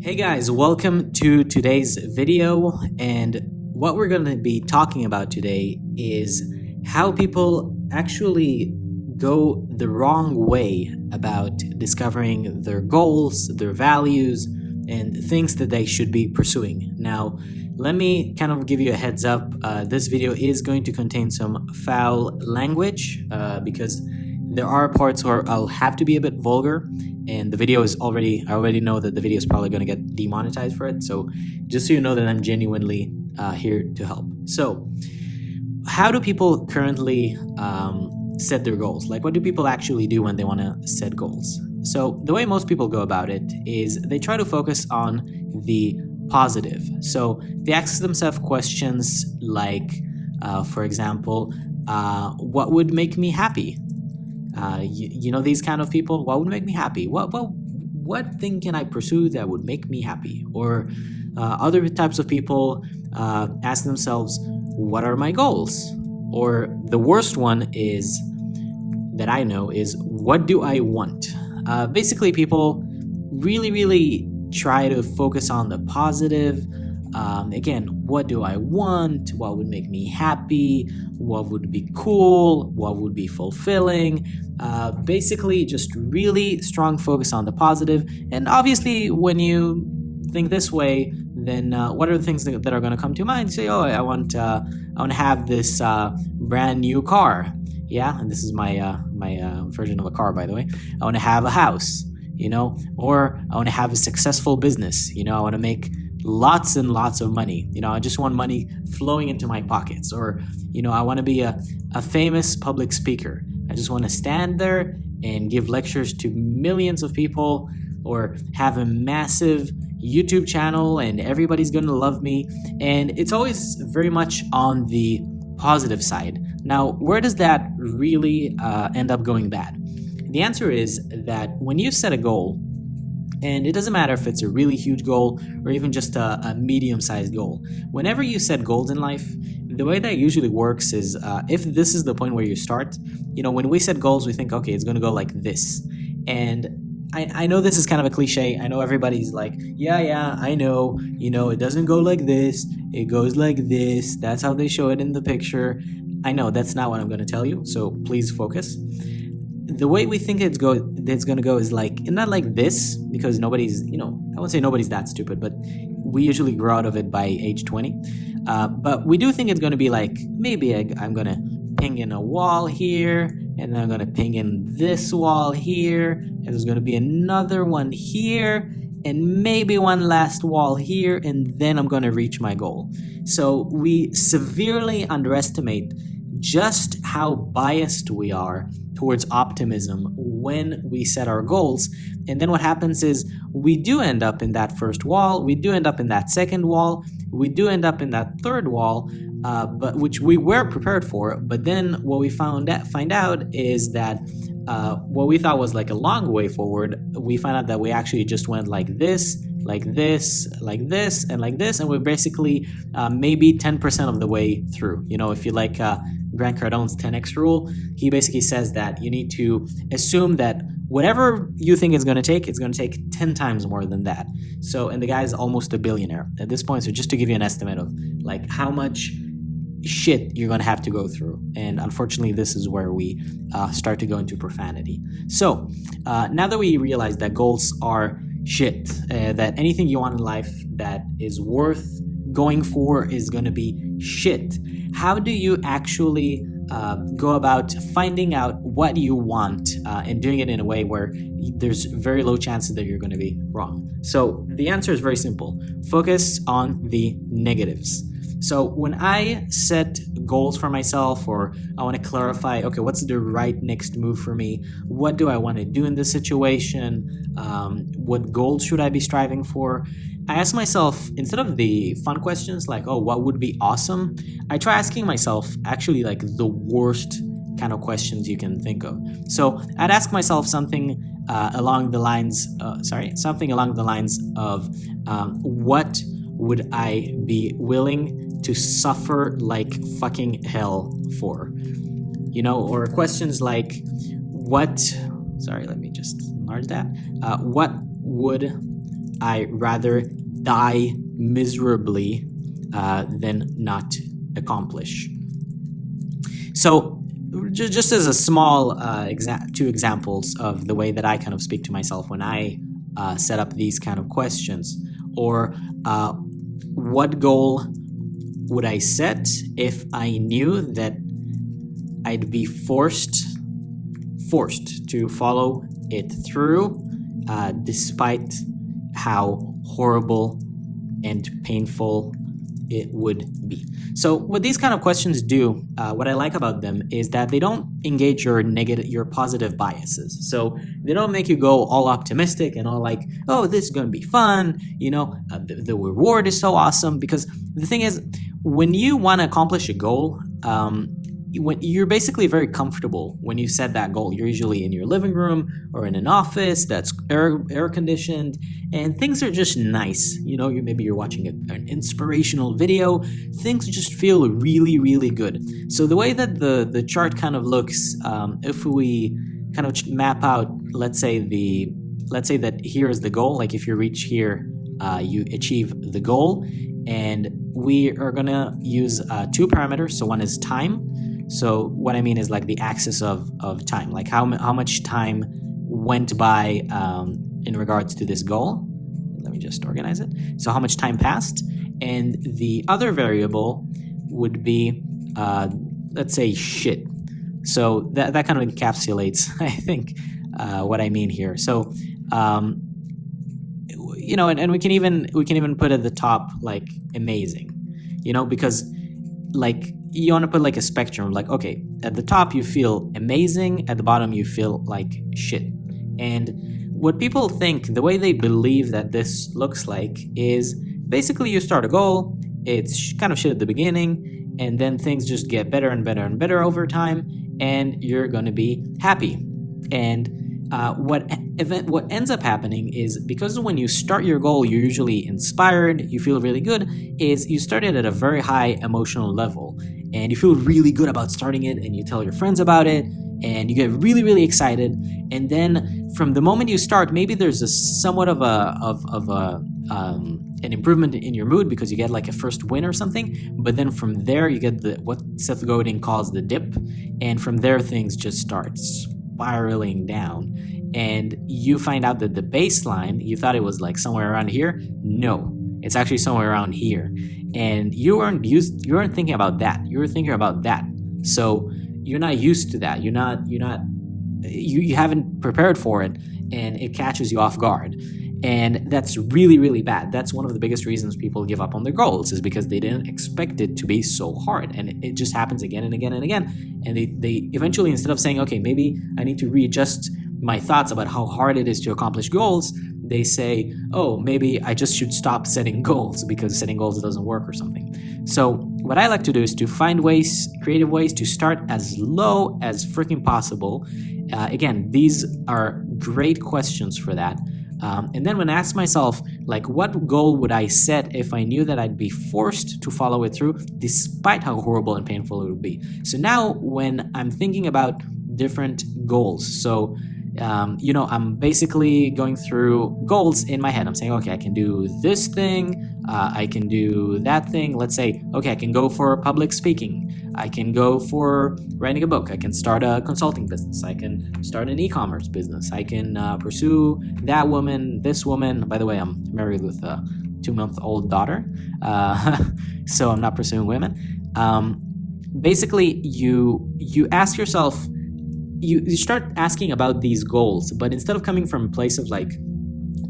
Hey guys, welcome to today's video and what we're going to be talking about today is how people actually go the wrong way about discovering their goals, their values, and things that they should be pursuing. Now, let me kind of give you a heads up. Uh, this video is going to contain some foul language uh, because there are parts where I'll have to be a bit vulgar and the video is already, I already know that the video is probably going to get demonetized for it. So just so you know that I'm genuinely uh, here to help. So how do people currently um, set their goals? Like what do people actually do when they want to set goals? So the way most people go about it is they try to focus on the positive. So they ask themselves questions like, uh, for example, uh, what would make me happy? Uh, you, you, know these kind of people. What would make me happy? What what what thing can I pursue that would make me happy? Or uh, other types of people uh, ask themselves, what are my goals? Or the worst one is that I know is what do I want? Uh, basically, people really really try to focus on the positive um, again, what do I want? What would make me happy? What would be cool? What would be fulfilling? Uh, basically, just really strong focus on the positive. And obviously, when you think this way, then uh, what are the things that, are going to come to mind? Say, oh, I want, uh, I want to have this uh, brand new car. Yeah, and this is my uh, my uh, version of a car, by the way. I want to have a house, you know, or I want to have a successful business. You know, I want to make lots and lots of money. You know, I just want money flowing into my pockets. Or, you know, I want to be a, a famous public speaker. I just want to stand there and give lectures to millions of people or have a massive YouTube channel and everybody's going to love me. And it's always very much on the positive side. Now, where does that really uh, end up going bad? The answer is that when you set a goal, and it doesn't matter if it's a really huge goal or even just a, a medium-sized goal. Whenever you set goals in life, the way that usually works is uh, if this is the point where you start, you know, when we set goals, we think, okay, it's going to go like this. And I, I know this is kind of a cliche. I know everybody's like, yeah, yeah, I know. You know, it doesn't go like this. It goes like this. That's how they show it in the picture. I know that's not what I'm going to tell you. So please focus the way we think it's go it's gonna go is like not like this because nobody's you know I won't say nobody's that stupid, but we usually grow out of it by age 20. Uh, but we do think it's gonna be like maybe I, I'm gonna ping in a wall here, and then I'm gonna ping in this wall here, and there's gonna be another one here, and maybe one last wall here, and then I'm gonna reach my goal. So we severely underestimate just how biased we are towards optimism when we set our goals. And then what happens is we do end up in that first wall, we do end up in that second wall, we do end up in that third wall, uh, but which we were prepared for. But then what we found out, find out is that uh, what we thought was like a long way forward, we find out that we actually just went like this, like this, like this, and like this, and we're basically uh, maybe 10% of the way through. You know, if you like uh, Grant Cardone's 10x rule, he basically says that you need to assume that whatever you think it's going to take, it's going to take 10 times more than that. So, and the guy is almost a billionaire at this point. So, just to give you an estimate of like how much shit you're going to have to go through. And unfortunately, this is where we uh, start to go into profanity. So, uh, now that we realize that goals are shit, uh, that anything you want in life that is worth going for is going to be shit how do you actually uh, go about finding out what you want uh, and doing it in a way where there's very low chances that you're going to be wrong? So the answer is very simple. Focus on the negatives. So when I set goals for myself or I want to clarify, okay, what's the right next move for me? What do I want to do in this situation? Um, what goals should I be striving for? I ask myself, instead of the fun questions like, oh, what would be awesome? I try asking myself actually like the worst kind of questions you can think of. So I'd ask myself something uh, along the lines, uh, sorry, something along the lines of um, what would I be willing to suffer like fucking hell for? You know, or questions like, what, sorry, let me just enlarge that. Uh, what would I rather die miserably uh, than not accomplish. So, just as a small uh, exa- two examples of the way that I kind of speak to myself when I uh, set up these kind of questions, or uh, what goal would I set if I knew that I'd be forced forced to follow it through, uh, despite how horrible and painful it would be. So what these kind of questions do, uh, what I like about them is that they don't engage your negative, your positive biases. So they don't make you go all optimistic and all like, oh, this is going to be fun. You know, uh, the, the, reward is so awesome. Because the thing is, when you want to accomplish a goal, um, you're basically very comfortable when you set that goal. You're usually in your living room or in an office that's air, air conditioned, and things are just nice. You know, you maybe you're watching a, an inspirational video. Things just feel really, really good. So the way that the the chart kind of looks, um, if we kind of map out, let's say the let's say that here is the goal. Like if you reach here, uh, you achieve the goal, and we are gonna use uh, two parameters. So one is time so what I mean is like the axis of, of time, like how, how much time went by um, in regards to this goal. Let me just organize it. So how much time passed. And the other variable would be, uh, let's say, shit. So that, that kind of encapsulates, I think, uh, what I mean here. So, um, you know, and, and we can even we can even put at the top like amazing, you know, because like you want to put like a spectrum like okay at the top you feel amazing at the bottom you feel like shit. And what people think the way they believe that this looks like is basically you start a goal it's kind of shit at the beginning and then things just get better and better and better over time and you're going to be happy. And uh, what event what ends up happening is because when you start your goal you're usually inspired you feel really good is you started at a very high emotional level and you feel really good about starting it and you tell your friends about it and you get really really excited. And then from the moment you start maybe there's a somewhat of a of, of a um, an improvement in your mood because you get like a first win or something. But then from there you get the what Seth Godin calls the dip. And from there things just start spiraling down. And you find out that the baseline you thought it was like somewhere around here? No. It's actually somewhere around here. And you aren't used you aren't thinking about that. you're thinking about that. So you're not used to that. You're not you're not you, you haven't prepared for it and it catches you off guard. And that's really, really bad. That's one of the biggest reasons people give up on their goals is because they didn't expect it to be so hard. And it, it just happens again and again and again. And they, they eventually, instead of saying, okay, maybe I need to readjust my thoughts about how hard it is to accomplish goals, they say, oh, maybe I just should stop setting goals because setting goals doesn't work or something. So, what I like to do is to find ways, creative ways to start as low as freaking possible. Uh, again, these are great questions for that. Um, and then when I ask myself, like, what goal would I set if I knew that I'd be forced to follow it through, despite how horrible and painful it would be? So now, when I'm thinking about different goals, so um, you know, I'm basically going through goals in my head. I'm saying, okay, I can do this thing, uh, I can do that thing. Let's say, okay, I can go for public speaking, I can go for writing a book, I can start a consulting business, I can start an e commerce business, I can uh, pursue that woman, this woman. By the way, I'm married with a two month old daughter, uh, so I'm not pursuing women. Um, basically, you you ask yourself you, you start asking about these goals, but instead of coming from a place of like,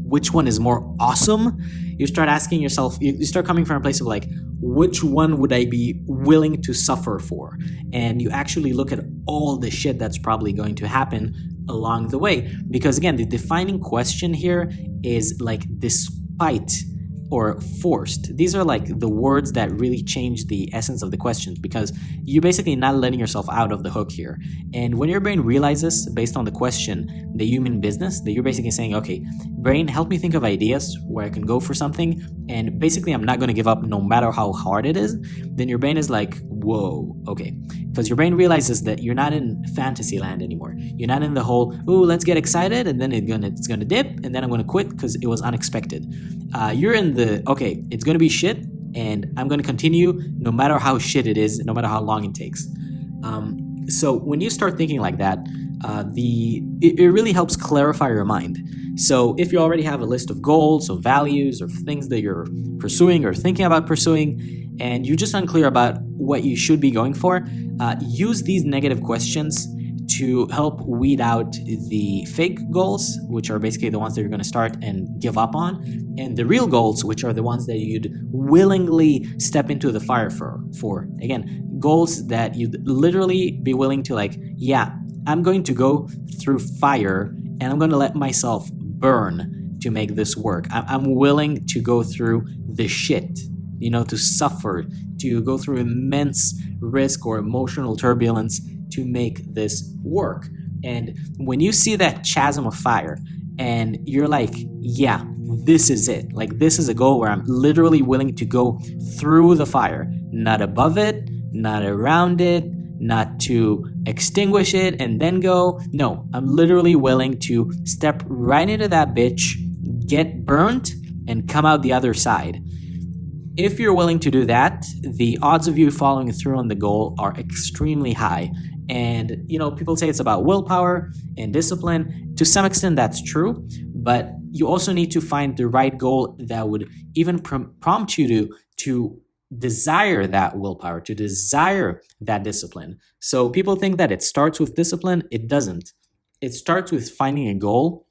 which one is more awesome, you start asking yourself, you start coming from a place of like, which one would I be willing to suffer for? And you actually look at all the shit that's probably going to happen along the way. Because again, the defining question here is like, despite or forced. These are like the words that really change the essence of the questions because you're basically not letting yourself out of the hook here. And when your brain realizes, based on the question, the human business, that you're basically saying, okay, brain, help me think of ideas where I can go for something. And basically, I'm not going to give up no matter how hard it is. Then your brain is like, whoa, okay. Because your brain realizes that you're not in fantasy land anymore. You're not in the whole, ooh, let's get excited, and then it's gonna it's gonna dip, and then I'm gonna quit because it was unexpected. Uh, you're in the okay, it's gonna be shit, and I'm gonna continue no matter how shit it is, no matter how long it takes. Um, so when you start thinking like that, uh, the it, it really helps clarify your mind. So if you already have a list of goals or values or things that you're pursuing or thinking about pursuing, and you're just unclear about what you should be going for, uh, use these negative questions to help weed out the fake goals, which are basically the ones that you're going to start and give up on, and the real goals, which are the ones that you'd willingly step into the fire for. For again, goals that you'd literally be willing to like, yeah, I'm going to go through fire and I'm going to let myself burn to make this work. I'm willing to go through the shit, you know, to suffer, to go through immense risk or emotional turbulence to make this work. And when you see that chasm of fire and you're like, yeah, this is it. Like, this is a goal where I'm literally willing to go through the fire, not above it, not around it, not to extinguish it and then go. No, I'm literally willing to step right into that bitch, get burnt, and come out the other side. If you're willing to do that, the odds of you following through on the goal are extremely high. And, you know, people say it's about willpower and discipline. To some extent, that's true. But you also need to find the right goal that would even prom- prompt you to, to desire that willpower, to desire that discipline. So people think that it starts with discipline. It doesn't. It starts with finding a goal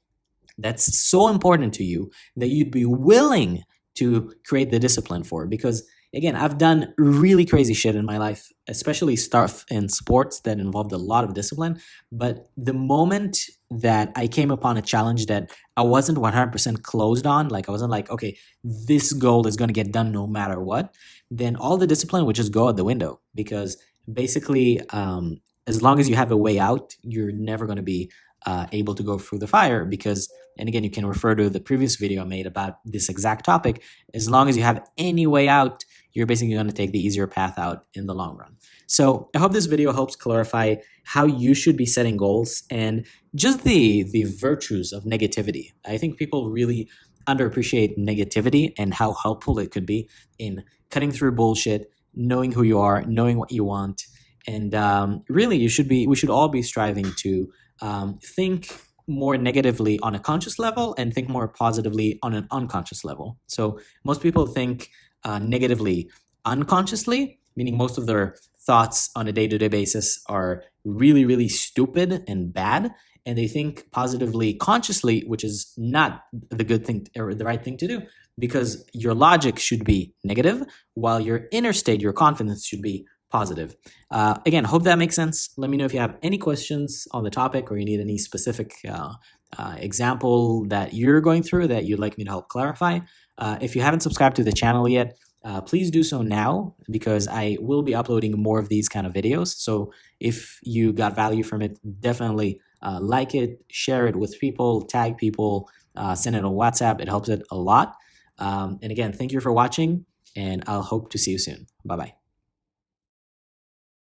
that's so important to you that you'd be willing to create the discipline for. Because again, I've done really crazy shit in my life, especially stuff in sports that involved a lot of discipline. But the moment that I came upon a challenge that I wasn't 100% closed on, like I wasn't like, okay, this goal is going to get done no matter what, then all the discipline would just go out the window because basically, um, as long as you have a way out, you're never going to be uh, able to go through the fire because, and again, you can refer to the previous video I made about this exact topic. As long as you have any way out, you're basically going to take the easier path out in the long run. So I hope this video helps clarify how you should be setting goals and just the the virtues of negativity. I think people really underappreciate negativity and how helpful it could be in cutting through bullshit, knowing who you are, knowing what you want, and um, really, you should be. We should all be striving to um, think more negatively on a conscious level and think more positively on an unconscious level. So most people think uh, negatively unconsciously, meaning most of their thoughts on a day-to-day basis are really, really stupid and bad, and they think positively consciously, which is not the good thing or the right thing to do because your logic should be negative while your inner state, your confidence should be positive. Uh, again, hope that makes sense. Let me know if you have any questions on the topic or you need any specific uh, uh, example that you're going through that you'd like me to help clarify. Uh, if you haven't subscribed to the channel yet, uh, please do so now because I will be uploading more of these kind of videos. So if you got value from it, definitely uh, like it, share it with people, tag people, send it on WhatsApp. It helps it a lot. Um, and again, thank you for watching, and I'll hope to see you soon. Bye bye.